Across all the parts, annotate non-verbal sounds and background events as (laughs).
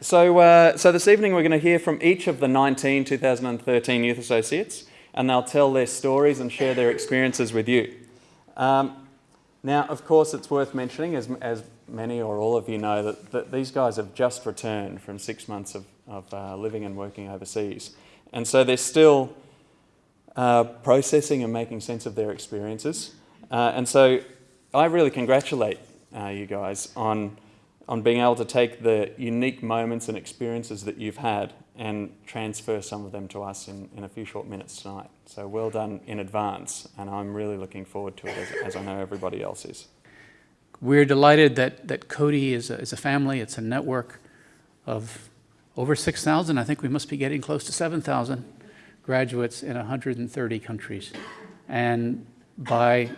So, uh, so this evening we're going to hear from each of the 19 2013 Youth Associates and they'll tell their stories and share their experiences with you. Um, now, of course, it's worth mentioning, as, as many or all of you know, that, that these guys have just returned from six months of, of uh, living and working overseas. And so they're still uh, processing and making sense of their experiences. Uh, and so I really congratulate uh, you guys on, on being able to take the unique moments and experiences that you've had and transfer some of them to us in, in a few short minutes tonight. So well done in advance, and I'm really looking forward to it as, as I know everybody else is. We're delighted that, that Coady is a, is a family, it's a network of over 6,000, I think we must be getting close to 7,000 graduates in 130 countries. And by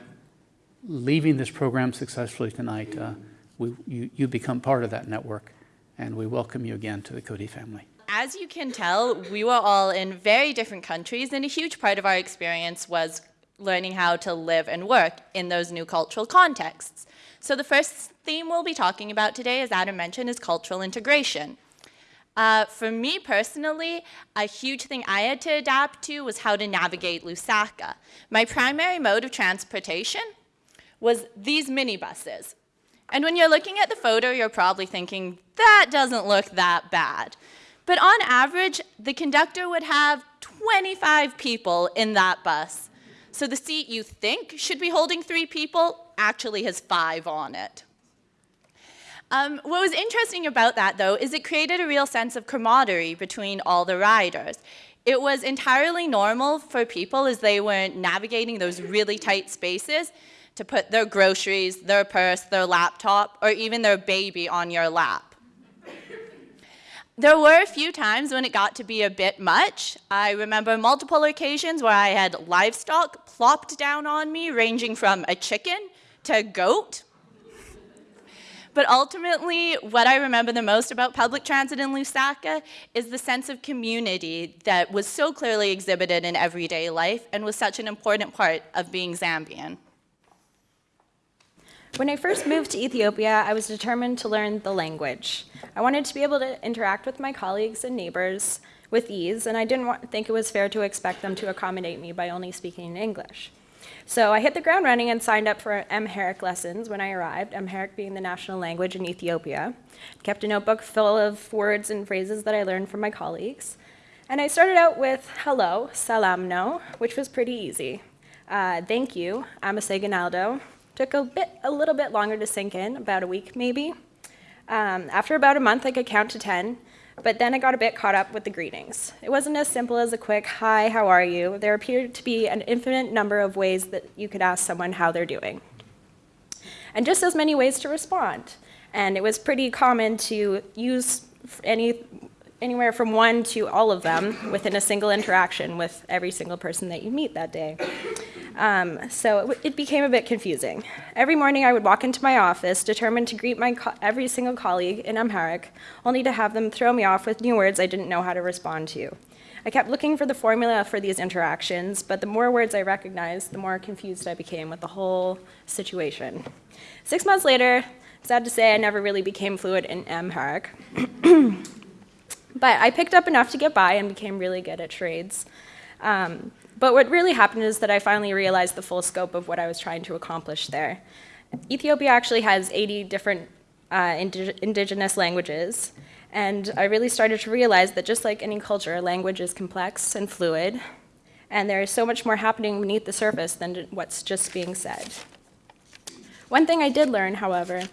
leaving this program successfully tonight, uh, we, you, you become part of that network, and we welcome you again to the Coady family. As you can tell, we were all in very different countries, and a huge part of our experience was learning how to live and work in those new cultural contexts. So the first theme we'll be talking about today, as Adam mentioned, is cultural integration. Uh, for me personally, a huge thing I had to adapt to was how to navigate Lusaka. My primary mode of transportation was these minibuses. And when you're looking at the photo, you're probably thinking, that doesn't look that bad. But on average, the conductor would have 25 people in that bus. So the seat you think should be holding three people actually has five on it. Um, what was interesting about that, though, is it created a real sense of camaraderie between all the riders. It was entirely normal for people as they were navigating those really tight spaces to put their groceries, their purse, their laptop, or even their baby on your lap. There were a few times when it got to be a bit much. I remember multiple occasions where I had livestock plopped down on me, ranging from a chicken to a goat. But ultimately, what I remember the most about public transit in Lusaka is the sense of community that was so clearly exhibited in everyday life and was such an important part of being Zambian. When I first moved to Ethiopia, I was determined to learn the language. I wanted to be able to interact with my colleagues and neighbors with ease, and I didn't want, think it was fair to expect them to accommodate me by only speaking English. So I hit the ground running and signed up for Amharic lessons when I arrived, Amharic being the national language in Ethiopia. Kept a notebook full of words and phrases that I learned from my colleagues. And I started out with hello, salamno, which was pretty easy. Uh, thank you, amaseganaldo, Took a bit, a little bit longer to sink in, about a week maybe. Um, after about a month, I could count to 10, but then I got a bit caught up with the greetings. It wasn't as simple as a quick, hi, how are you? There appeared to be an infinite number of ways that you could ask someone how they're doing. And just as many ways to respond. And it was pretty common to use any, anywhere from one to all of them within a single interaction with every single person that you meet that day. Um, so it, it, became a bit confusing. Every morning I would walk into my office, determined to greet my every single colleague in Amharic, only to have them throw me off with new words I didn't know how to respond to. I kept looking for the formula for these interactions, but the more words I recognized, the more confused I became with the whole situation. Six months later, sad to say, I never really became fluent in Amharic. (clears throat) but I picked up enough to get by and became really good at trades. Um, but what really happened is that I finally realized the full scope of what I was trying to accomplish there. Ethiopia actually has 80 different uh, indig indigenous languages, and I really started to realize that just like any culture, language is complex and fluid, and there is so much more happening beneath the surface than what's just being said. One thing I did learn, however,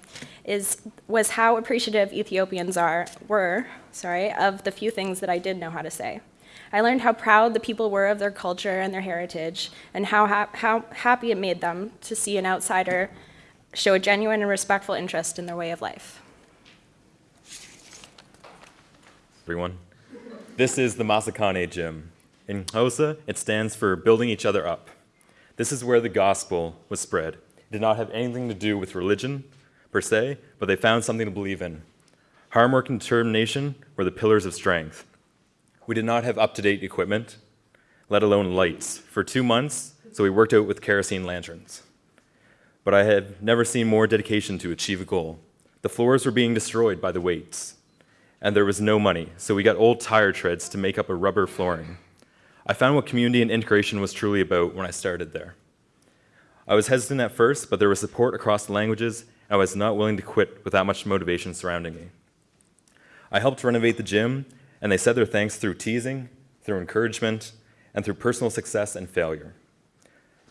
is, was how appreciative Ethiopians are, were sorry, of the few things that I did know how to say. I learned how proud the people were of their culture and their heritage, and how, ha how happy it made them to see an outsider show a genuine and respectful interest in their way of life. Everyone, this is the Masakhane Gym. In Xhosa, it stands for building each other up. This is where the gospel was spread. It did not have anything to do with religion, per se, but they found something to believe in. Hard work and determination were the pillars of strength. We did not have up-to-date equipment, let alone lights, for two months, so we worked out with kerosene lanterns. But I had never seen more dedication to achieve a goal. The floors were being destroyed by the weights. and there was no money, so we got old tire treads to make up a rubber flooring. I found what community and integration was truly about when I started there. I was hesitant at first, but there was support across the languages, and I was not willing to quit with that much motivation surrounding me. I helped renovate the gym, and they said their thanks through teasing, through encouragement, and through personal success and failure.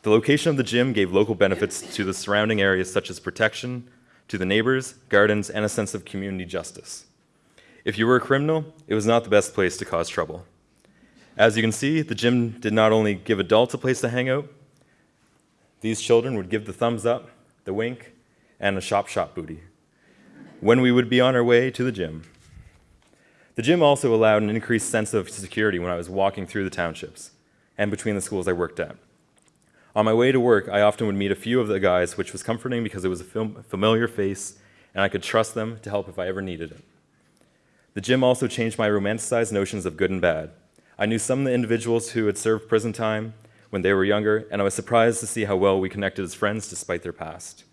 The location of the gym gave local benefits to the surrounding areas such as protection, to the neighbors, gardens, and a sense of community justice. If you were a criminal, it was not the best place to cause trouble. As you can see, the gym did not only give adults a place to hang out, these children would give the thumbs up, the wink, and a shop shop booty when we would be on our way to the gym. The gym also allowed an increased sense of security when I was walking through the townships and between the schools I worked at. On my way to work, I often would meet a few of the guys, which was comforting because it was a fam- familiar face and I could trust them to help if I ever needed it. The gym also changed my romanticized notions of good and bad. I knew some of the individuals who had served prison time when they were younger, and I was surprised to see how well we connected as friends despite their past.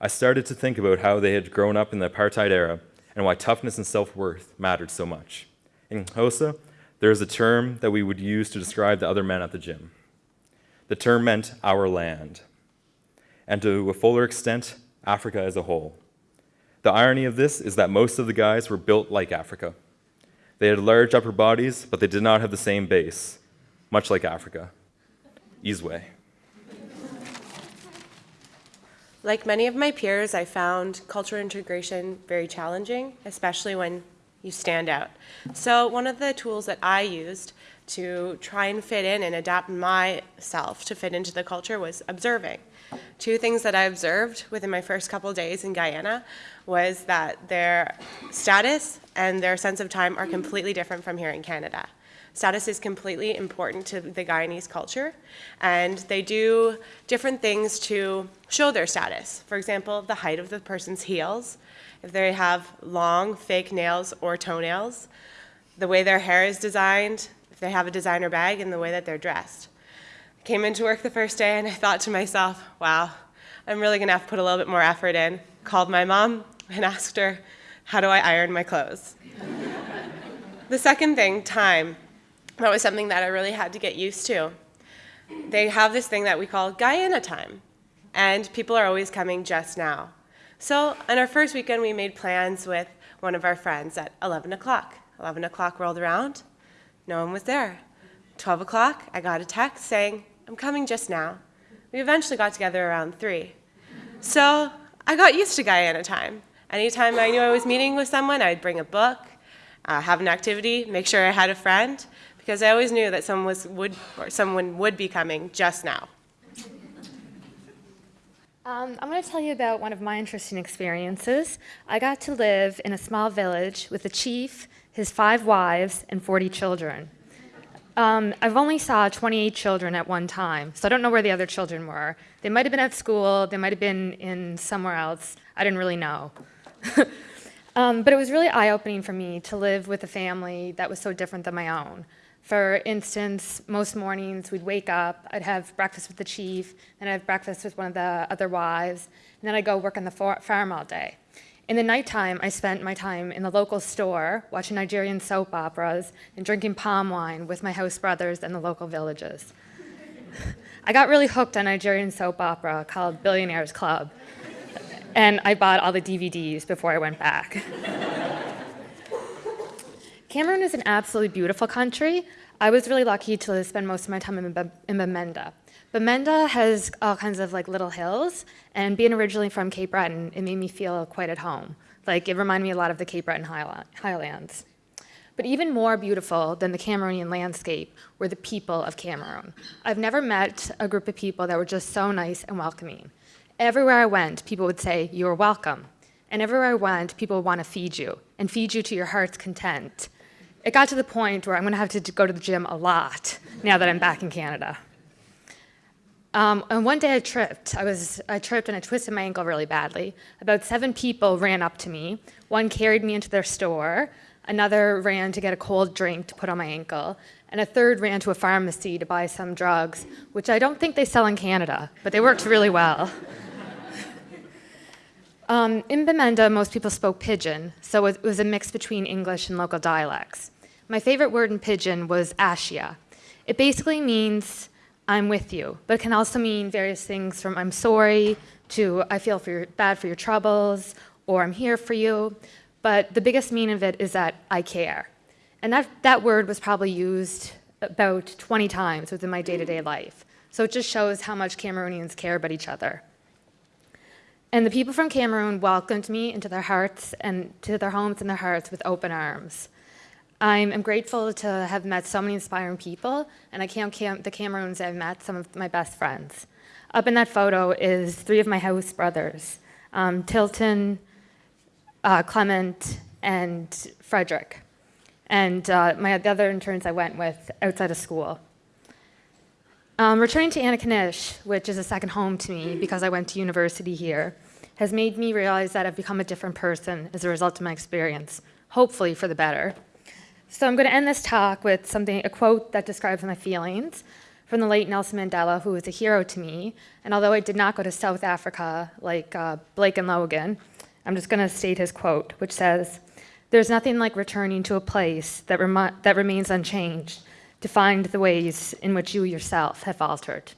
I started to think about how they had grown up in the apartheid era and why toughness and self worth mattered so much. In Xhosa, there is a term that we would use to describe the other men at the gym. The term meant our land, and to a fuller extent, Africa as a whole. The irony of this is that most of the guys were built like Africa. They had large upper bodies, but they did not have the same base, much like Africa. Izwe. Like many of my peers, I found cultural integration very challenging, especially when you stand out. So one of the tools that I used to try and fit in and adapt myself to fit into the culture was observing. Two things that I observed within my first couple days in Guyana was that their status and their sense of time are completely different from here in Canada. Status is completely important to the Guyanese culture, and they do different things to show their status. For example, the height of the person's heels, if they have long fake nails or toenails, the way their hair is designed, if they have a designer bag, and the way that they're dressed. I came into work the first day and I thought to myself, wow, I'm really gonna have to put a little bit more effort in. Called my mom and (laughs) asked her, how do I iron my clothes? the second thing, time. That was something that I really had to get used to. They have this thing that we call Guyana time, and people are always coming just now. So on our first weekend, we made plans with one of our friends at 11 o'clock. 11 o'clock rolled around, no one was there. 12 o'clock, I got a text saying, I'm coming just now. We eventually got together around 3. So I got used to Guyana time. Anytime I knew I was meeting with someone, I'd bring a book, uh, have an activity, make sure I had a friend, because I always knew that someone, was, would, or someone would be coming just now. Um, I'm going to tell you about one of my interesting experiences. I got to live in a small village with a chief, his five wives, and 40 children. Um, I've only saw 28 children at one time, so I don't know where the other children were. They might have been at school, they might have been in somewhere else. I didn't really know. (laughs) um, but it was really eye-opening for me to live with a family that was so different than my own. For instance, most mornings we'd wake up, I'd have breakfast with the chief, then I'd have breakfast with one of the other wives, and then I'd go work on the farm all day. In the nighttime, I spent my time in the local store watching Nigerian soap operas and drinking palm wine with my house brothers and the local villages. (laughs) I got really hooked on Nigerian soap opera called Billionaires Club, and I bought all the DVDs before I went back. (laughs) Cameroon is an absolutely beautiful country. I was really lucky to spend most of my time in, Bamenda. Bamenda has all kinds of like little hills, and being originally from Cape Breton, it made me feel quite at home. Like it reminded me a lot of the Cape Breton Highlands. But even more beautiful than the Cameroonian landscape were the people of Cameroon. I've never met a group of people that were just so nice and welcoming. Everywhere I went, people would say, you are welcome. And everywhere I went, people would want to feed you, and feed you to your heart's content it got to the point where I'm going to have to go to the gym a lot now that I'm back in Canada. Um, and one day I tripped. I, was, I tripped and I twisted my ankle really badly. About seven people ran up to me. One carried me into their store. Another ran to get a cold drink to put on my ankle. And a third ran to a pharmacy to buy some drugs, which I don't think they sell in Canada, but they worked really well. Um, in Bamenda, most people spoke Pidgin, so it was a mix between English and local dialects. My favorite word in Pidgin was ashia. It basically means I'm with you, but it can also mean various things from I'm sorry to I feel for your, bad for your troubles or I'm here for you. But the biggest meaning of it is that I care. And that, that word was probably used about 20 times within my day to day life. So it just shows how much Cameroonians care about each other. And the people from Cameroon welcomed me into their hearts and to their homes and their hearts with open arms. I'm, I'm grateful to have met so many inspiring people, and I count the Cameroons I've met, some of my best friends. Up in that photo is three of my house brothers, um, Tilton, uh, Clement, and Frederick. And uh, my, the other interns I went with outside of school. Um, returning to Antigonish, which is a second home to me because I went to university here, has made me realize that I've become a different person as a result of my experience, hopefully for the better. So I'm going to end this talk with something, a quote that describes my feelings from the late Nelson Mandela, who was a hero to me. And although I did not go to South Africa like uh, Blake and Logan, I'm just going to state his quote, which says, "There's nothing like returning to a place that, that remains unchanged." To find the ways in which you yourself have altered.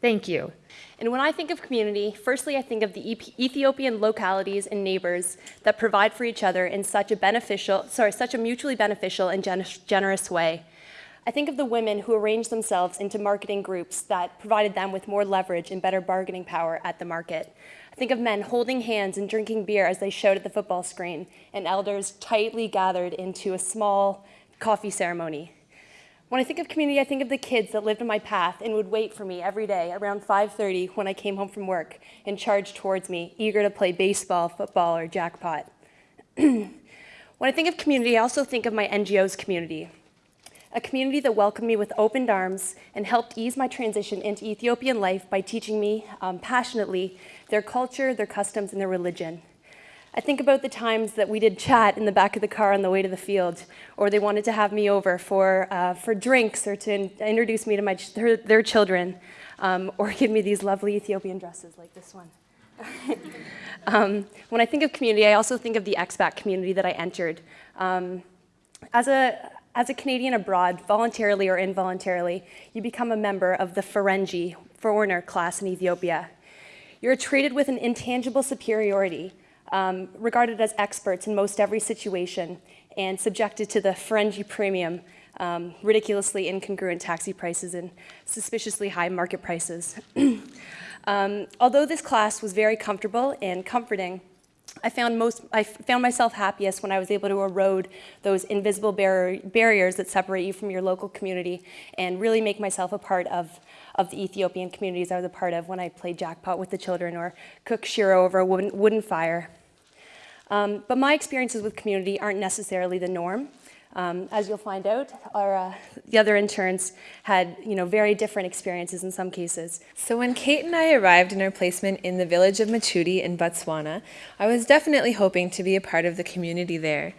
Thank you. And when I think of community, firstly, I think of the Ethiopian localities and neighbors that provide for each other in such a beneficial, sorry, such a mutually beneficial and generous way. I think of the women who arranged themselves into marketing groups that provided them with more leverage and better bargaining power at the market. I think of men holding hands and drinking beer as they showed at the football screen, and elders tightly gathered into a small coffee ceremony. When I think of community, I think of the kids that lived on my path and would wait for me every day around 5:30 when I came home from work and charged towards me, eager to play baseball, football, or jackpot. (clears throat) when I think of community, I also think of my NGO's community. A community that welcomed me with open arms and helped ease my transition into Ethiopian life by teaching me um, passionately their culture, their customs, and their religion. I think about the times that we did chat in the back of the car on the way to the field, or they wanted to have me over for, uh, for drinks or to in introduce me to my ch their, their, children, um, or give me these lovely Ethiopian dresses like this one. (laughs) um, when I think of community, I also think of the expat community that I entered. Um, as, a, as a Canadian abroad, voluntarily or involuntarily, you become a member of the Ferengi, foreigner class in Ethiopia. You're treated with an intangible superiority um, regarded as experts in most every situation and subjected to the Ferengi premium, um, ridiculously incongruent taxi prices and suspiciously high market prices. (clears throat) um, although this class was very comfortable and comforting, I found, most, I found myself happiest when I was able to erode those invisible bar barriers that separate you from your local community and really make myself a part of, of the Ethiopian communities I was a part of when I played jackpot with the children or cooked shiro over a wooden, wooden fire. Um, but my experiences with community aren't necessarily the norm. Um, as you'll find out, our, uh, the other interns had you know, very different experiences in some cases. So when Kate and I arrived in our placement in the village of Mochudi in Botswana, I was definitely hoping to be a part of the community there.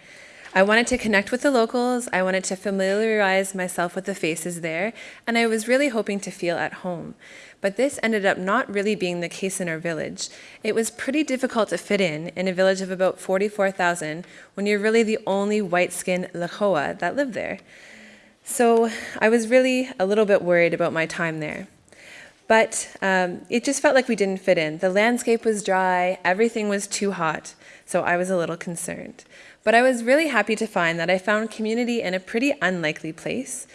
I wanted to connect with the locals, I wanted to familiarize myself with the faces there, and I was really hoping to feel at home. But this ended up not really being the case in our village. It was pretty difficult to fit in in a village of about 44,000 when you're really the only white-skinned Lekoa that lived there. So I was really a little bit worried about my time there. But um, it just felt like we didn't fit in. The landscape was dry, everything was too hot, so I was a little concerned. But I was really happy to find that I found community in a pretty unlikely place.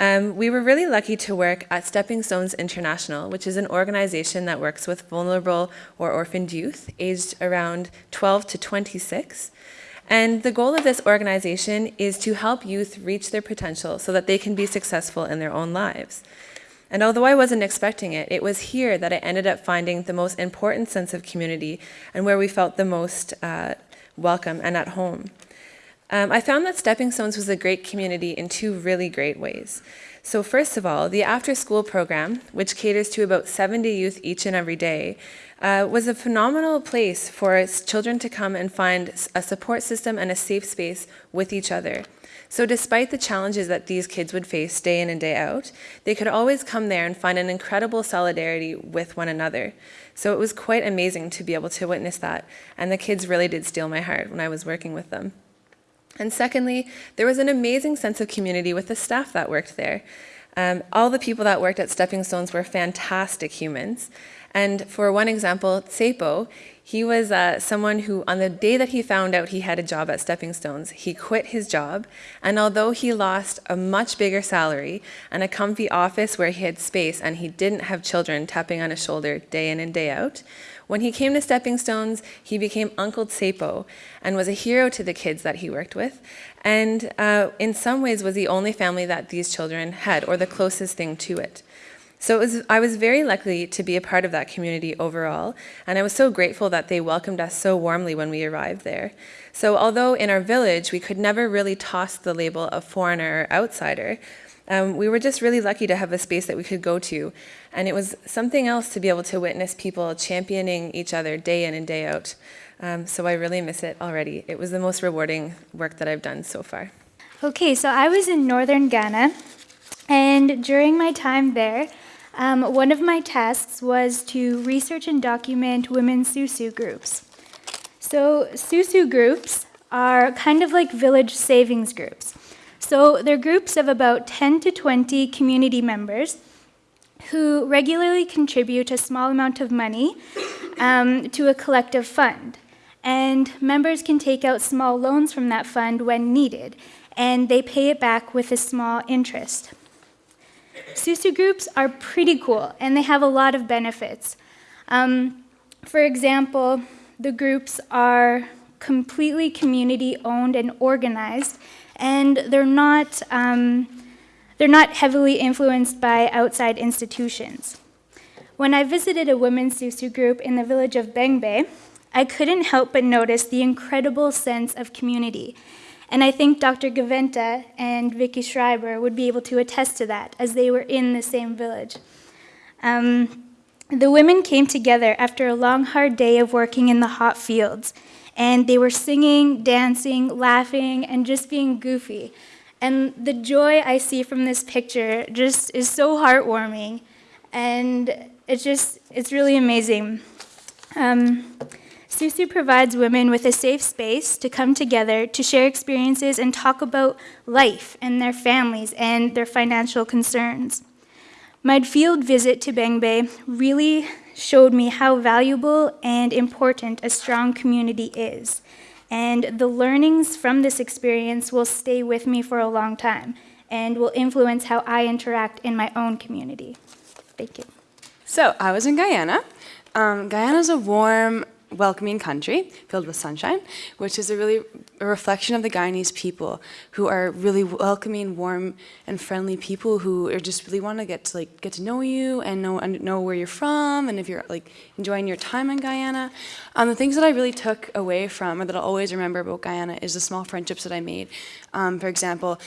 Um, we were really lucky to work at Stepping Stones International, which is an organization that works with vulnerable or orphaned youth aged around 12 to 26. And the goal of this organization is to help youth reach their potential so that they can be successful in their own lives. And although I wasn't expecting it, it was here that I ended up finding the most important sense of community and where we felt the most uh, welcome and at home. Um, I found that Stepping Stones was a great community in two really great ways. So, first of all, the after school program, which caters to about 70 youth each and every day, uh, was a phenomenal place for children to come and find a support system and a safe space with each other. So, despite the challenges that these kids would face day in and day out, they could always come there and find an incredible solidarity with one another. So, it was quite amazing to be able to witness that. And the kids really did steal my heart when I was working with them. And secondly, there was an amazing sense of community with the staff that worked there. Um, all the people that worked at Stepping Stones were fantastic humans. And for one example, Tsepo, he was uh, someone who, on the day that he found out he had a job at Stepping Stones, he quit his job. And although he lost a much bigger salary and a comfy office where he had space and he didn't have children tapping on his shoulder day in and day out, when he came to Stepping Stones, he became Uncle Tsepo and was a hero to the kids that he worked with. And uh, in some ways was the only family that these children had, or the closest thing to it. So it was, I was very lucky to be a part of that community overall, and I was so grateful that they welcomed us so warmly when we arrived there. So although in our village we could never really toss the label of foreigner or outsider, um, we were just really lucky to have a space that we could go to. And it was something else to be able to witness people championing each other day in and day out. Um, so I really miss it already. It was the most rewarding work that I've done so far. Okay, so I was in northern Ghana, and during my time there, um, one of my tasks was to research and document women's Susu groups. So, Susu groups are kind of like village savings groups. So they're groups of about 10 to 20 community members who regularly contribute a small amount of money um, to a collective fund. And members can take out small loans from that fund when needed, and they pay it back with a small interest. Susu groups are pretty cool, and they have a lot of benefits. Um, for example, the groups are completely community owned and organized, and they're not, um, they're not heavily influenced by outside institutions. When I visited a women's Susu group in the village of Bengbe, I couldn't help but notice the incredible sense of community. And I think Dr. Gaventa and Vicky Schreiber would be able to attest to that, as they were in the same village. Um, the women came together after a long, hard day of working in the hot fields, and they were singing, dancing, laughing, and just being goofy. And the joy I see from this picture just is so heartwarming, and it's just, it's really amazing. Um, Susu provides women with a safe space to come together to share experiences and talk about life and their families and their financial concerns. My field visit to Bengbe really showed me how valuable and important a strong community is. And the learnings from this experience will stay with me for a long time and will influence how I interact in my own community. Thank you. So, I was in Guyana. Um, Guyana is a warm, welcoming country filled with sunshine, which is a really a reflection of the Guyanese people who are really welcoming, warm, and friendly people who are just really want to get to like get to know you and know and know where you're from and if you're like enjoying your time in Guyana. Um, the things that I really took away from or that I'll always remember about Guyana is the small friendships that I made. Um, for example,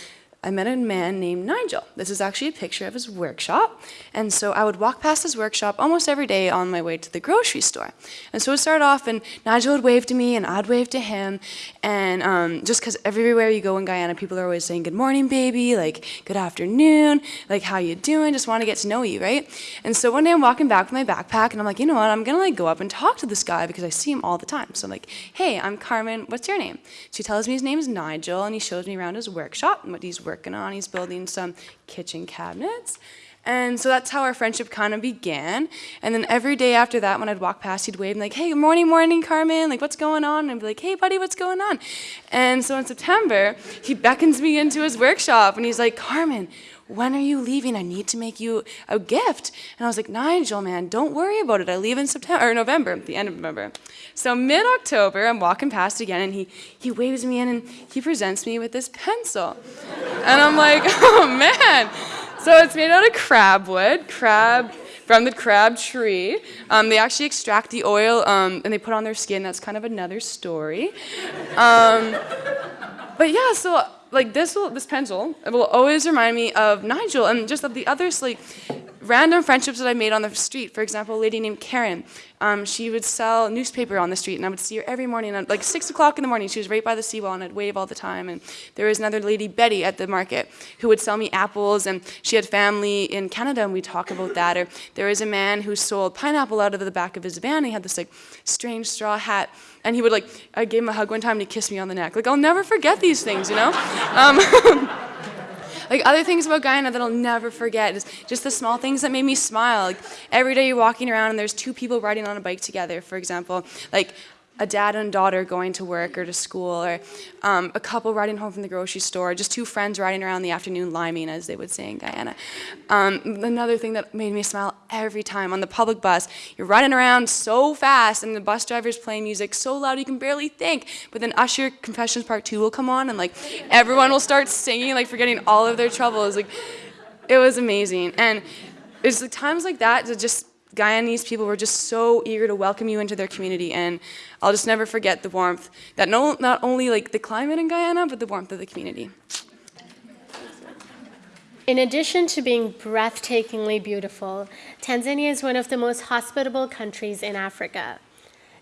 I met a man named Nigel. This is actually a picture of his workshop. And so I would walk past his workshop almost every day on my way to the grocery store. And so it started off, and Nigel would wave to me, and I'd wave to him. And um, just because everywhere you go in Guyana, people are always saying, Good morning, baby, like, good afternoon, like, how you doing? Just want to get to know you, right? And so one day I'm walking back with my backpack, and I'm like, You know what? I'm going to like go up and talk to this guy because I see him all the time. So I'm like, Hey, I'm Carmen. What's your name? So he tells me his name is Nigel, and he shows me around his workshop and what he's working on. He's building some kitchen cabinets. And so that's how our friendship kind of began. And then every day after that, when I'd walk past, he'd wave and like, hey, morning, morning, Carmen. Like, what's going on? And I'd be like, hey, buddy, what's going on? And so in September, he beckons me into his workshop and he's like, Carmen, when are you leaving? I need to make you a gift. And I was like, Nigel, man, don't worry about it. I leave in September or November, the end of November. So mid October, I'm walking past again, and he he waves me in, and he presents me with this pencil, and I'm like, (laughs) oh man. So it's made out of crab wood, crab from the crab tree. Um, they actually extract the oil um, and they put on their skin. That's kind of another story. Um, but yeah, so like this will this pencil it will always remind me of Nigel and just of the others like random friendships that I made on the street. For example, a lady named Karen. Um, she would sell newspaper on the street, and I would see her every morning at like six o'clock in the morning. She was right by the seawall, and I'd wave all the time. And there was another lady, Betty, at the market, who would sell me apples, and she had family in Canada, and we talk about that. Or there was a man who sold pineapple out of the back of his van. He had this like strange straw hat, and he would like I gave him a hug one time, and he kissed me on the neck. Like I'll never forget these things, you know. Um, (laughs) Like other things about Guyana that I'll never forget is just the small things that made me smile. Like every day you're walking around and there's two people riding on a bike together, for example. Like a dad and daughter going to work or to school, or um, a couple riding home from the grocery store, just two friends riding around in the afternoon liming, as they would say in Guyana. Um, another thing that made me smile every time on the public bus, you're riding around so fast, and the bus driver's playing music so loud you can barely think. But then Usher Confessions Part Two will come on, and like everyone will start singing, like forgetting all of their troubles. Like it was amazing, and it's like times like that that just Guyanese people were just so eager to welcome you into their community, and I'll just never forget the warmth that no, not only like the climate in Guyana, but the warmth of the community. In addition to being breathtakingly beautiful, Tanzania is one of the most hospitable countries in Africa.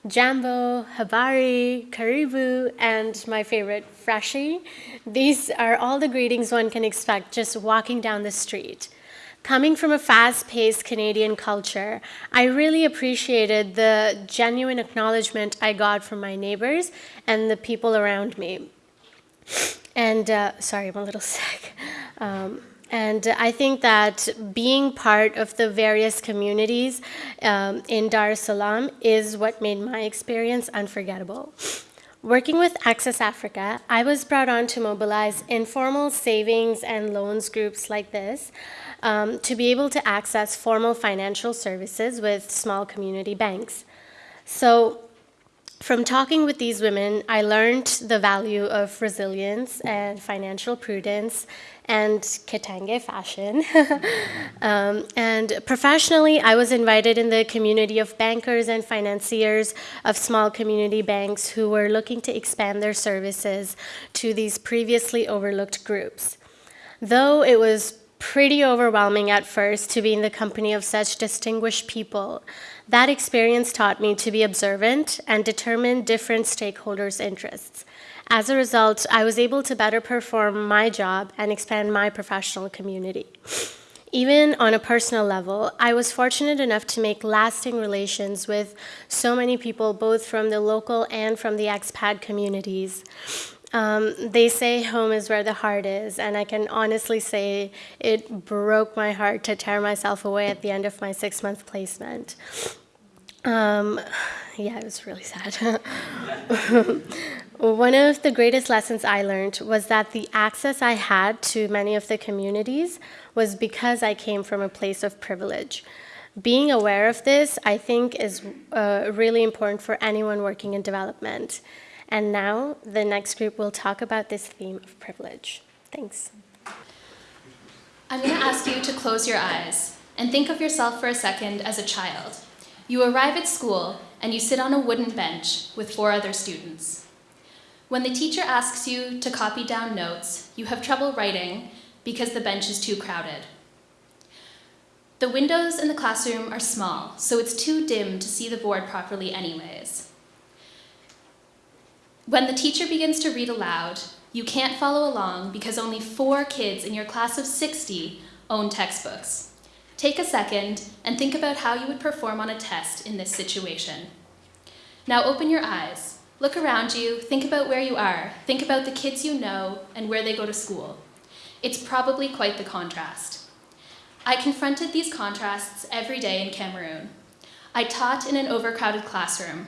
Jambo, Habari, Karibu, and my favorite, Frashi. These are all the greetings one can expect just walking down the street. Coming from a fast-paced Canadian culture, I really appreciated the genuine acknowledgement I got from my neighbors and the people around me. And uh, sorry, I'm a little (laughs) sick. Um, and I think that being part of the various communities um, in Dar es Salaam is what made my experience unforgettable. Working with Access Africa, I was brought on to mobilize informal savings and loans groups like this um, to be able to access formal financial services with small community banks. So from talking with these women, I learned the value of resilience and financial prudence and Kitenge fashion. (laughs) um, and professionally, I was invited in the community of bankers and financiers of small community banks who were looking to expand their services to these previously overlooked groups. Though it was pretty overwhelming at first to be in the company of such distinguished people. That experience taught me to be observant and determine different stakeholders' interests. As a result, I was able to better perform my job and expand my professional community. Even on a personal level, I was fortunate enough to make lasting relations with so many people, both from the local and from the expat communities. Um, they say home is where the heart is, and I can honestly say it broke my heart to tear myself away at the end of my six month placement. Um, yeah, it was really sad. (laughs) One of the greatest lessons I learned was that the access I had to many of the communities was because I came from a place of privilege. Being aware of this, I think, is uh, really important for anyone working in development. And now the next group will talk about this theme of privilege. Thanks. I'm going to ask you to close your eyes and think of yourself for a second as a child. You arrive at school and you sit on a wooden bench with four other students. When the teacher asks you to copy down notes, you have trouble writing because the bench is too crowded. The windows in the classroom are small, so it's too dim to see the board properly anyways. When the teacher begins to read aloud, you can't follow along because only four kids in your class of 60 own textbooks. Take a second and think about how you would perform on a test in this situation. Now open your eyes. Look around you, think about where you are, think about the kids you know and where they go to school. It's probably quite the contrast. I confronted these contrasts every day in Cameroon. I taught in an overcrowded classroom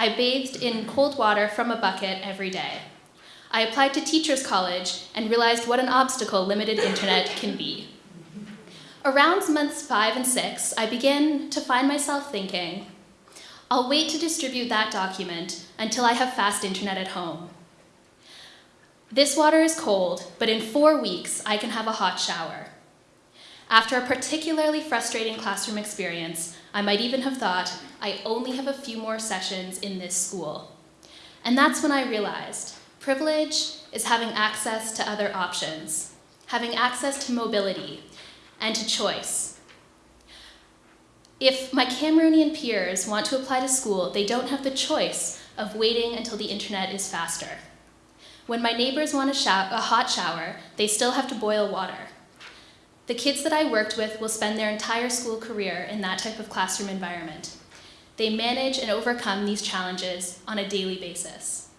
I bathed in cold water from a bucket every day. I applied to Teachers College and realized what an obstacle limited internet can be. Around months five and six, I began to find myself thinking, I'll wait to distribute that document until I have fast internet at home. This water is cold, but in four weeks, I can have a hot shower. After a particularly frustrating classroom experience, I might even have thought, I only have a few more sessions in this school. And that's when I realized privilege is having access to other options, having access to mobility and to choice. If my Cameroonian peers want to apply to school, they don't have the choice of waiting until the internet is faster. When my neighbors want a, a hot shower, they still have to boil water. The kids that I worked with will spend their entire school career in that type of classroom environment. They manage and overcome these challenges on a daily basis.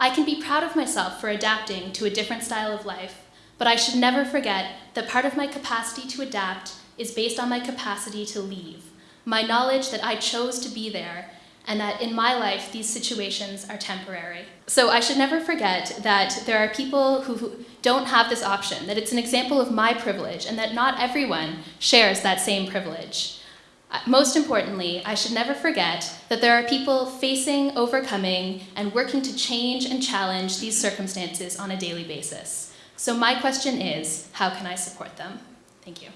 I can be proud of myself for adapting to a different style of life, but I should never forget that part of my capacity to adapt is based on my capacity to leave, my knowledge that I chose to be there and that in my life these situations are temporary. So I should never forget that there are people who don't have this option, that it's an example of my privilege, and that not everyone shares that same privilege. Uh, most importantly, I should never forget that there are people facing, overcoming, and working to change and challenge these circumstances on a daily basis. So my question is, how can I support them? Thank you.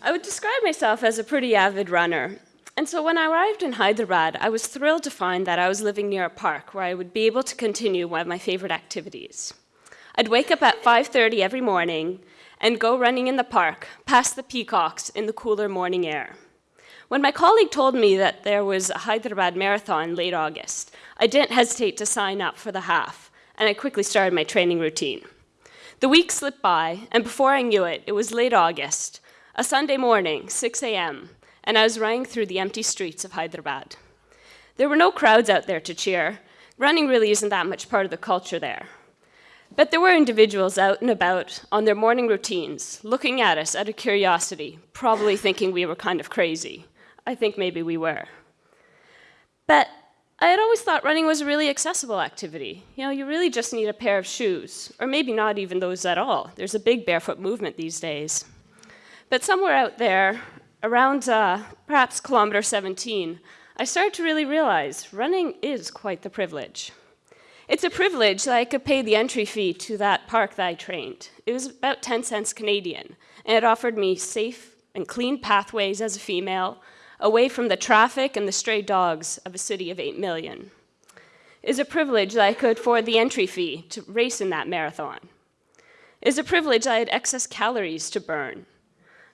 I would describe myself as a pretty avid runner. And so when I arrived in Hyderabad, I was thrilled to find that I was living near a park where I would be able to continue one of my favorite activities. I'd wake up at 5:30 every morning and go running in the park, past the peacocks in the cooler morning air. When my colleague told me that there was a Hyderabad marathon late August, I didn't hesitate to sign up for the half, and I quickly started my training routine. The weeks slipped by, and before I knew it, it was late August, a Sunday morning, 6 a.m., and I was running through the empty streets of Hyderabad. There were no crowds out there to cheer. Running really isn't that much part of the culture there. But there were individuals out and about on their morning routines, looking at us out of curiosity, probably thinking we were kind of crazy. I think maybe we were. But I had always thought running was a really accessible activity. You know, you really just need a pair of shoes, or maybe not even those at all. There's a big barefoot movement these days. But somewhere out there, around uh, perhaps kilometer 17, I started to really realize running is quite the privilege. It's a privilege that I could pay the entry fee to that park that I trained. It was about 10 cents Canadian, and it offered me safe and clean pathways as a female, away from the traffic and the stray dogs of a city of 8 million. It is a privilege that I could afford the entry fee to race in that marathon. It is a privilege that I had excess calories to burn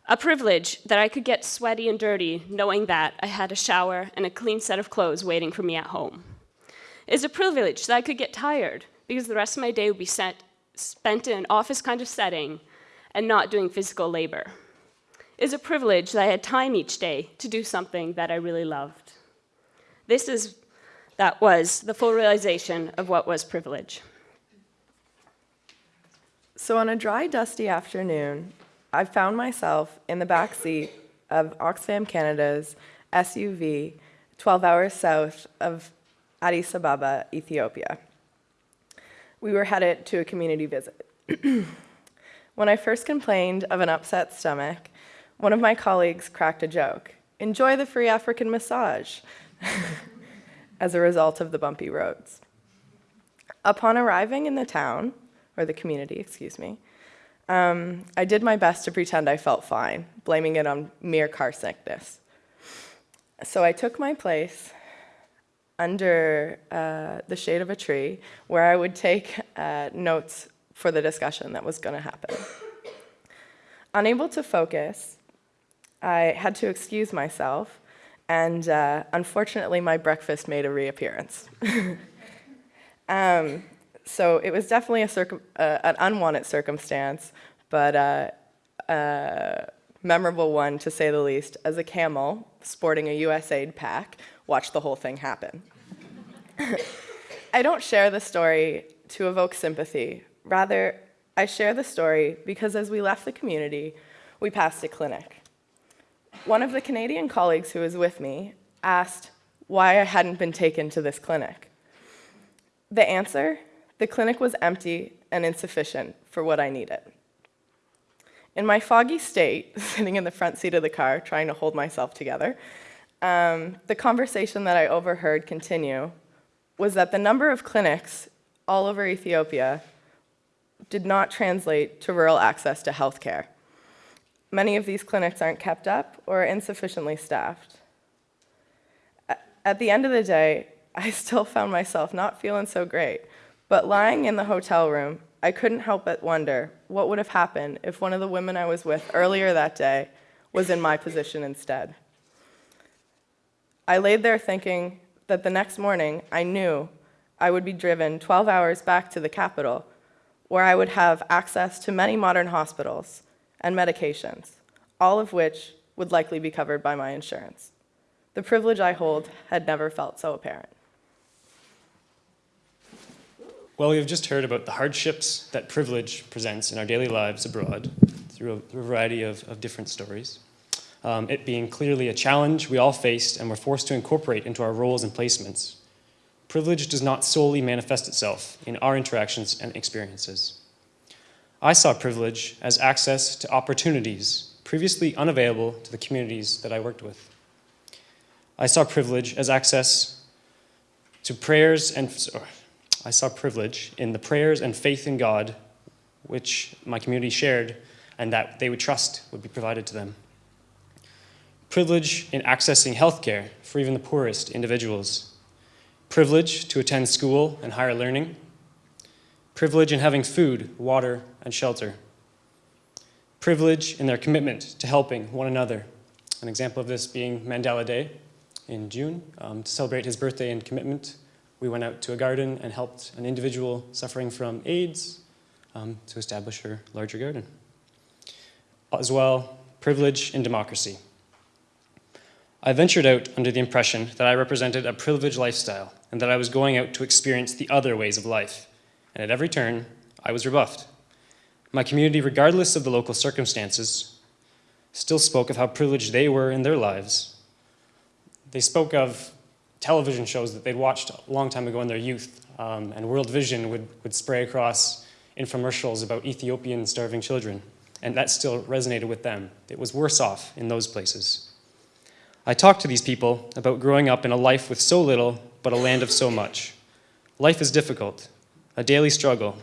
a privilege that I could get sweaty and dirty knowing that I had a shower and a clean set of clothes waiting for me at home. It is a privilege that I could get tired because the rest of my day would be set, spent in an office kind of setting and not doing physical labor. It is a privilege that I had time each day to do something that I really loved. This is, that was the full realization of what was privilege. So on a dry, dusty afternoon, I found myself in the back seat of Oxfam Canada's SUV 12 hours south of Addis Ababa, Ethiopia. We were headed to a community visit. (clears throat) when I first complained of an upset stomach, one of my colleagues cracked a joke. Enjoy the free African massage (laughs) as a result of the bumpy roads. Upon arriving in the town, or the community, excuse me, um, I did my best to pretend I felt fine, blaming it on mere car sickness. So I took my place under uh, the shade of a tree where I would take uh, notes for the discussion that was going to happen. Unable to focus, I had to excuse myself, and uh, unfortunately, my breakfast made a reappearance. (laughs) um, so it was definitely a uh, an unwanted circumstance, but uh, a memorable one to say the least, as a camel sporting a USAID pack watched the whole thing happen. I don't share the story to evoke sympathy. Rather, I share the story because as we left the community, we passed a clinic. One of the Canadian colleagues who was with me asked why I hadn't been taken to this clinic. The answer the clinic was empty and insufficient for what I needed. In my foggy state, (laughs) sitting in the front seat of the car, trying to hold myself together, um, the conversation that I overheard continue was that the number of clinics all over Ethiopia did not translate to rural access to healthcare. Many of these clinics aren't kept up or insufficiently staffed. At the end of the day, (laughs) I still found myself not feeling so great, But lying in the hotel room, I couldn't help but wonder what would have happened if one of the women I was with earlier that day was in my position instead. I laid there thinking that the next morning I knew I would be driven 12 hours back to the capital, where I would have access to many modern hospitals and medications, all of which would likely be covered by my insurance. The privilege I hold had never felt so apparent. Well, we have just heard about the hardships that privilege presents in our daily lives abroad through a, through a variety of, of, different stories. Um, it being clearly a challenge we all faced and were forced to incorporate into our roles and placements. Privilege does not solely manifest itself in our interactions and experiences. I saw privilege as access to opportunities previously unavailable to the communities that I worked with. I saw privilege as access to prayers and I saw privilege in the prayers and faith in God which my community shared and that they would trust would be provided to them. Privilege in accessing healthcare for even the poorest individuals. Privilege to attend school and higher learning. Privilege in having food, water, and shelter. Privilege in their commitment to helping one another. An example of this being Mandela Day in June um, to celebrate his birthday and commitment we went out to a garden and helped an individual suffering from AIDS um, to establish her larger garden. As well, privilege and democracy. I ventured out under the impression that I represented a privileged lifestyle and that I was going out to experience the other ways of life. And at every turn, I was rebuffed. My community, regardless of the local circumstances, still spoke of how privileged they were in their lives. They spoke of television shows that they'd watched a long time ago in their youth. Um, and World Vision would, would spray across infomercials about Ethiopian starving children. And that still resonated with them. It was worse off in those places. I talked to these people about growing up in a life with so little, but a land of so much. Life is difficult, a daily struggle.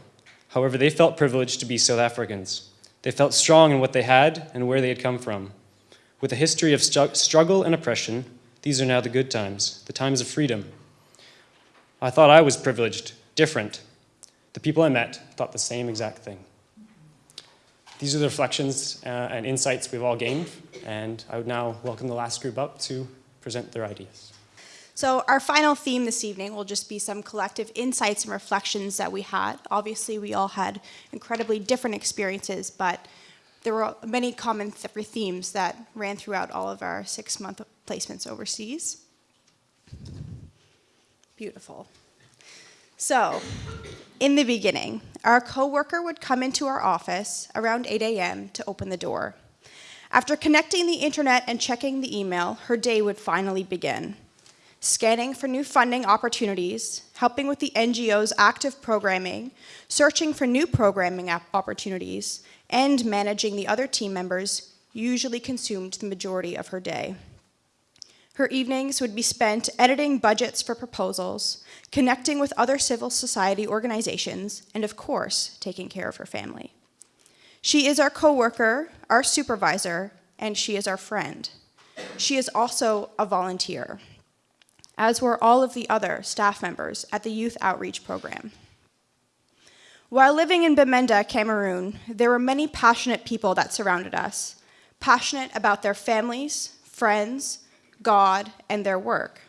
However, they felt privileged to be South Africans. They felt strong in what they had and where they had come from. With a history of struggle and oppression, these are now the good times, the times of freedom. I thought I was privileged, different. The people I met thought the same exact thing. These are the reflections uh, and insights we've all gained, and I would now welcome the last group up to present their ideas. So our final theme this evening will just be some collective insights and reflections that we had. Obviously, we all had incredibly different experiences, but there were many common themes that ran throughout all of our six-month placements overseas. Beautiful. So, in the beginning, our coworker would come into our office around 8 a.m. to open the door. After connecting the internet and checking the email, her day would finally begin. Scanning for new funding opportunities, helping with the NGO's active programming, searching for new programming opportunities, and managing the other team members usually consumed the majority of her day. Her evenings would be spent editing budgets for proposals, connecting with other civil society organizations, and of course, taking care of her family. She is our coworker, our supervisor, and she is our friend. She is also a volunteer, as were all of the other staff members at the Youth Outreach Program. While living in Bamenda, Cameroon, there were many passionate people that surrounded us, passionate about their families, friends, God, and their work.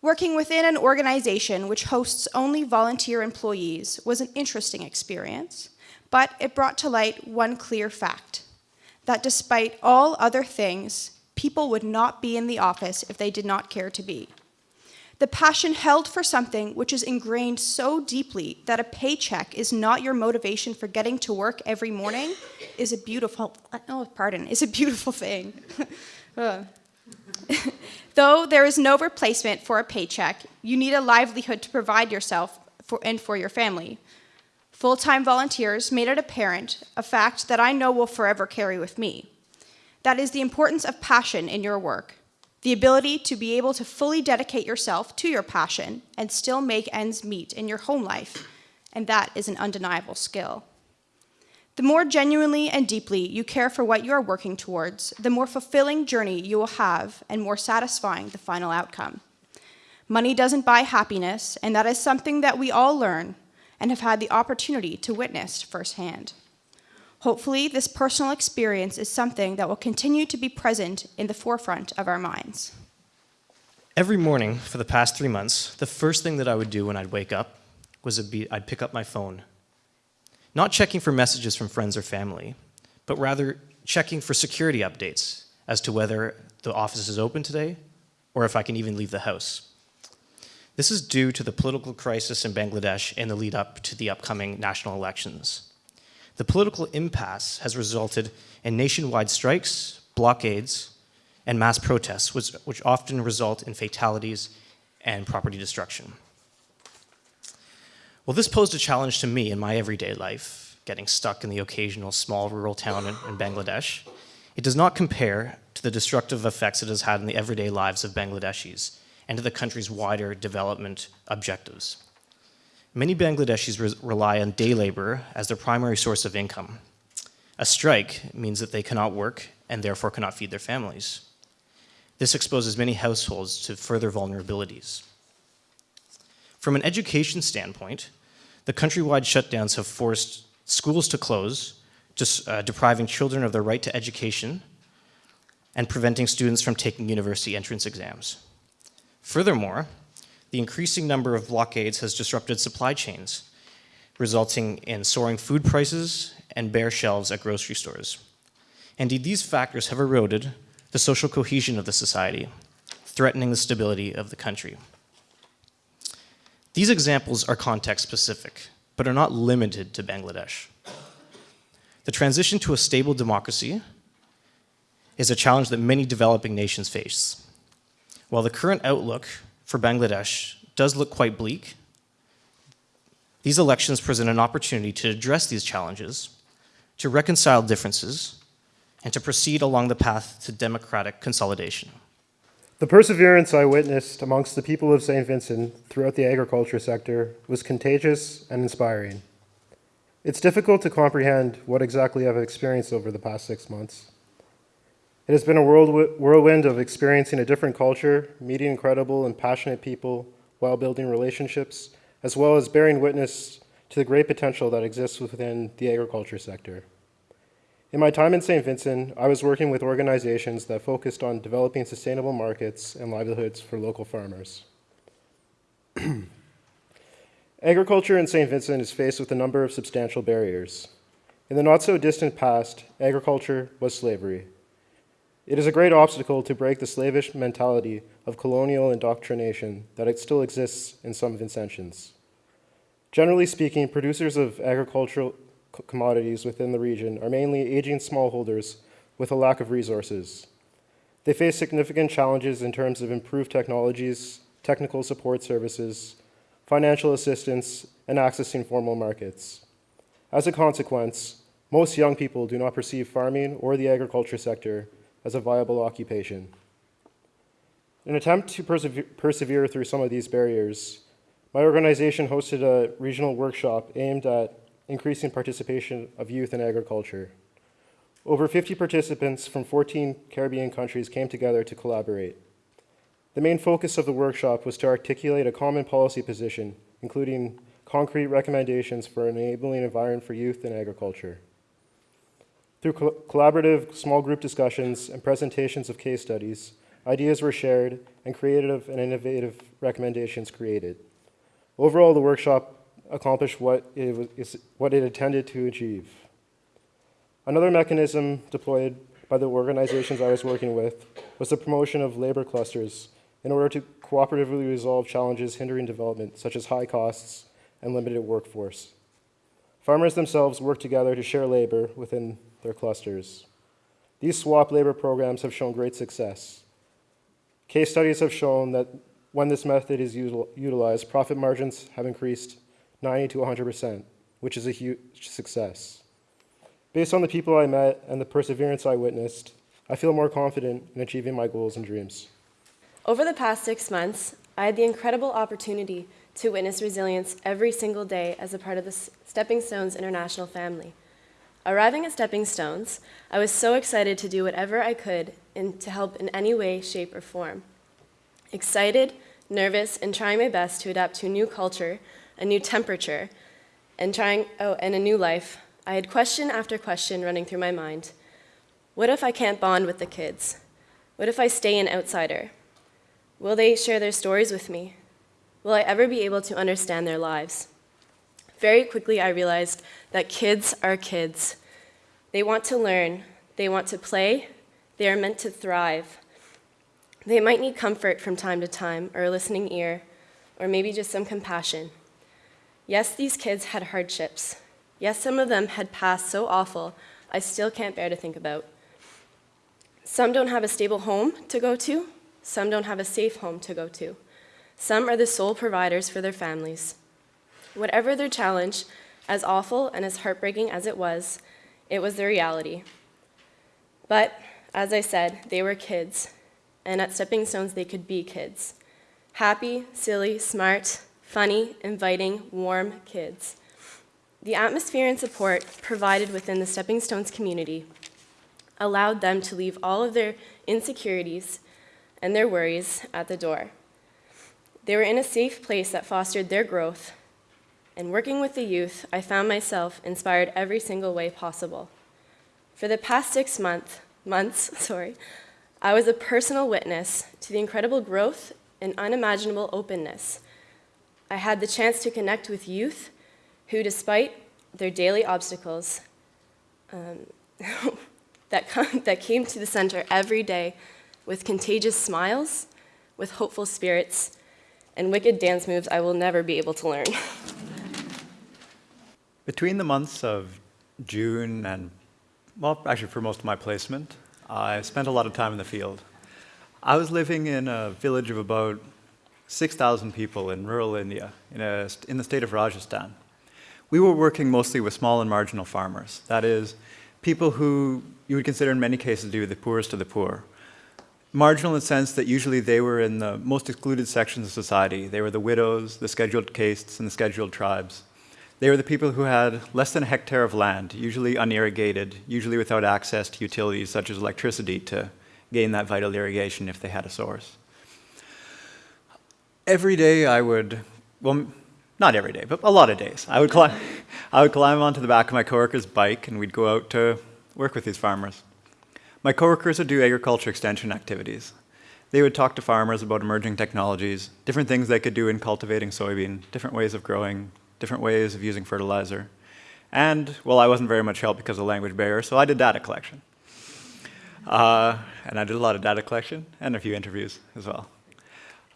Working within an organization which hosts only volunteer employees was an interesting experience, but it brought to light one clear fact, that despite all other things, people would not be in the office if they did not care to be. The passion held for something which is ingrained so deeply that a paycheck is not your motivation for getting to work every morning is a beautiful, uh, oh, pardon, is a beautiful thing. (laughs) (laughs) Though there is no replacement for a paycheck, you need a livelihood to provide yourself for, and for your family. Full-time volunteers made it apparent, a fact that I know will forever carry with me. That is the importance of passion in your work the ability to be able to fully dedicate yourself to your passion and still make ends meet in your home life, and that is an undeniable skill. The more genuinely and deeply you care for what you are working towards, the more fulfilling journey you will have and more satisfying the final outcome. Money doesn't buy happiness, and that is something that we all learn, and have had the opportunity to witness firsthand. Hopefully, this personal experience is something that will continue to be present in the forefront of our minds. Every morning for the past three months, the first thing that I would do when I'd wake up was be, I'd pick up my phone. Not checking for messages from friends or family, but rather checking for security updates as to whether the office is open today or if I can even leave the house. This is due to the political crisis in Bangladesh and the lead up to the upcoming national elections. The political impasse has resulted in nationwide strikes, blockades, and mass protests, which, which often result in fatalities and property destruction. Well, this posed a challenge to me in my everyday life, getting stuck in the occasional small rural town in, in Bangladesh. It does not compare to the destructive effects it has had in the everyday lives of Bangladeshis and to the country's wider development objectives. Many Bangladeshis re rely on day labor as their primary source of income. A strike means that they cannot work and therefore cannot feed their families. This exposes many households to further vulnerabilities. From an education standpoint, the countrywide shutdowns have forced schools to close, just, uh, depriving children of their right to education and preventing students from taking university entrance exams. Furthermore, the increasing number of blockades has disrupted supply chains, resulting in soaring food prices and bare shelves at grocery stores. Indeed, these factors have eroded the social cohesion of the society, threatening the stability of the country. These examples are context specific, but are not limited to Bangladesh. The transition to a stable democracy is a challenge that many developing nations face. While the current outlook for Bangladesh does look quite bleak, these elections present an opportunity to address these challenges, to reconcile differences, and to proceed along the path to democratic consolidation. The perseverance I witnessed amongst the people of St. Vincent throughout the agriculture sector was contagious and inspiring. It's difficult to comprehend what exactly I've experienced over the past six months. It has been a whirlwind of experiencing a different culture, meeting incredible and passionate people while building relationships, as well as bearing witness to the great potential that exists within the agriculture sector. In my time in St. Vincent, I was working with organizations that focused on developing sustainable markets and livelihoods for local farmers. (clears throat) Agriculture in St. Vincent is faced with a number of substantial barriers. In the not so distant past, agriculture was slavery. It is a great obstacle to break the slavish mentality of colonial indoctrination that it still exists in some Vincentians. Generally speaking, producers of agricultural commodities within the region are mainly aging smallholders with a lack of resources. They face significant challenges in terms of improved technologies, technical support services, financial assistance, and accessing formal markets. As a consequence, most young people do not perceive farming or the agriculture sector as a viable occupation. In an attempt to persevere, through some of these barriers, my organization hosted a regional workshop aimed at increasing participation of youth in agriculture. Over 50 participants from 14 Caribbean countries came together to collaborate. The main focus of the workshop was to articulate a common policy position, including concrete recommendations for an enabling environment for youth in agriculture. Through co collaborative small group discussions and presentations of case studies, ideas were shared and creative and innovative recommendations created. Overall, the workshop accomplished what it, was, what it intended to achieve. Another mechanism deployed by the organizations I was working with was the promotion of labor clusters in order to cooperatively resolve challenges hindering development, such as high costs and limited workforce. Farmers themselves work together to share labor within their clusters. These swap labor programs have shown great success. Case studies have shown that when this method is utilized, profit margins have increased 90 to 100%, which is a huge success. Based on the people I met and the perseverance I witnessed, I feel more confident in achieving my goals and dreams. Over the past six months, I had the incredible opportunity to witness resilience every single day as a part of the Stepping Stones International family. Arriving at Stepping Stones, I was so excited to do whatever I could in, to help in any way, shape, or form. Excited, nervous, and trying my best to adapt to a new culture a new temperature, and trying, oh, and a new life, I had question after question running through my mind. What if I can't bond with the kids? What if I stay an outsider? Will they share their stories with me? Will I ever be able to understand their lives? Very quickly, I realized that kids are kids. They want to learn, they want to play, they are meant to thrive. They might need comfort from time to time, or a listening ear, or maybe just some compassion. Yes, these kids had hardships. Yes, some of them had passed so awful, I still can't bear to think about. Some don't have a stable home to go to, some don't have a safe home to go to. Some are the sole providers for their families. Whatever their challenge, as awful and as heartbreaking as it was, it was their reality. But, as I said, they were kids, and at Stepping Stones they could be kids. Happy, silly, smart, funny, inviting, warm kids. The atmosphere and support provided within the Stepping Stones community allowed them to leave all of their insecurities and their worries at the door. They were in a safe place that fostered their growth, and working with the youth, I found myself inspired every single way possible. For the past six month, months, (laughs) sorry, I was a personal witness to the incredible growth and unimaginable openness. I had the chance to connect with youth who, despite their daily obstacles, um, (laughs) that, (laughs) that came to the center every day with contagious smiles, with hopeful spirits, and wicked dance moves I will never be able to learn. Between the months of June and, well, actually for most of my placement, I spent a lot of time in the field. I was living in a village of about 6,000 people in rural India, in, a, in the state of Rajasthan. We were working mostly with small and marginal farmers. That is, people who you would consider in many cases to be the poorest of the poor. Marginal in the sense that usually they were in the most excluded sections of society. They were the widows, the scheduled castes, and the scheduled tribes. They were the people who had less than a hectare of land, usually unirrigated, usually without access to utilities such as electricity to gain that vital irrigation if they had a source. Every day I would, well, not every day, but a lot of days, I would climb, (laughs) I would climb onto the back of my coworker's bike and we'd go out to work with these farmers. My coworkers would do agriculture extension activities. They would talk to farmers about emerging technologies, different things they could do in cultivating soybean, different ways of growing, different ways of using fertilizer. And, well, I wasn't very much help because of language barrier, so I did data collection. Uh, and I did a lot of data collection and a few interviews as well.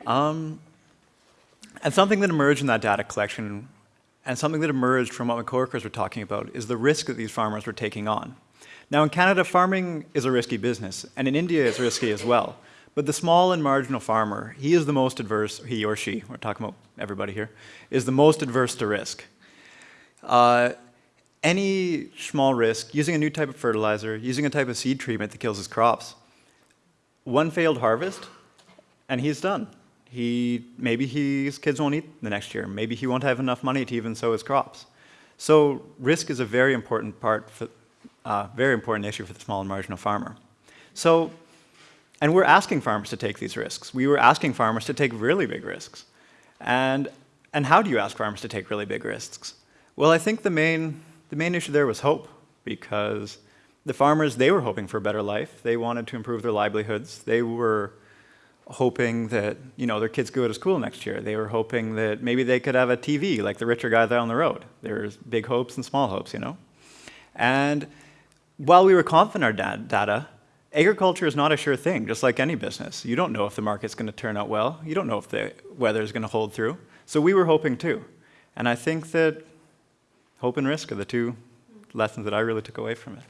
Um, and something that emerged in that data collection and something that emerged from what my coworkers were talking about is the risk that these farmers were taking on. Now in Canada, farming is a risky business, and in India it's risky as well. But the small and marginal farmer, he is the most adverse, he or she, we're talking about everybody here, is the most adverse to risk. Uh, any small risk, using a new type of fertilizer, using a type of seed treatment that kills his crops, one failed harvest, and he's done. He, maybe his kids won't eat the next year. Maybe he won't have enough money to even sow his crops. So risk is a very important part, for, uh, very important issue for the small and marginal farmer. So and we're asking farmers to take these risks. We were asking farmers to take really big risks. And, and how do you ask farmers to take really big risks? Well, I think the main, the main issue there was hope, because the farmers, they were hoping for a better life. They wanted to improve their livelihoods. They were hoping that you know their kids go to school next year. They were hoping that maybe they could have a TV like the richer guy down the road. There's big hopes and small hopes, you know. And while we were confident in our data, agriculture is not a sure thing, just like any business. You don't know if the market's going to turn out well. You don't know if the weather is going to hold through. So we were hoping too. And I think that hope and risk are the two lessons that I really took away from it.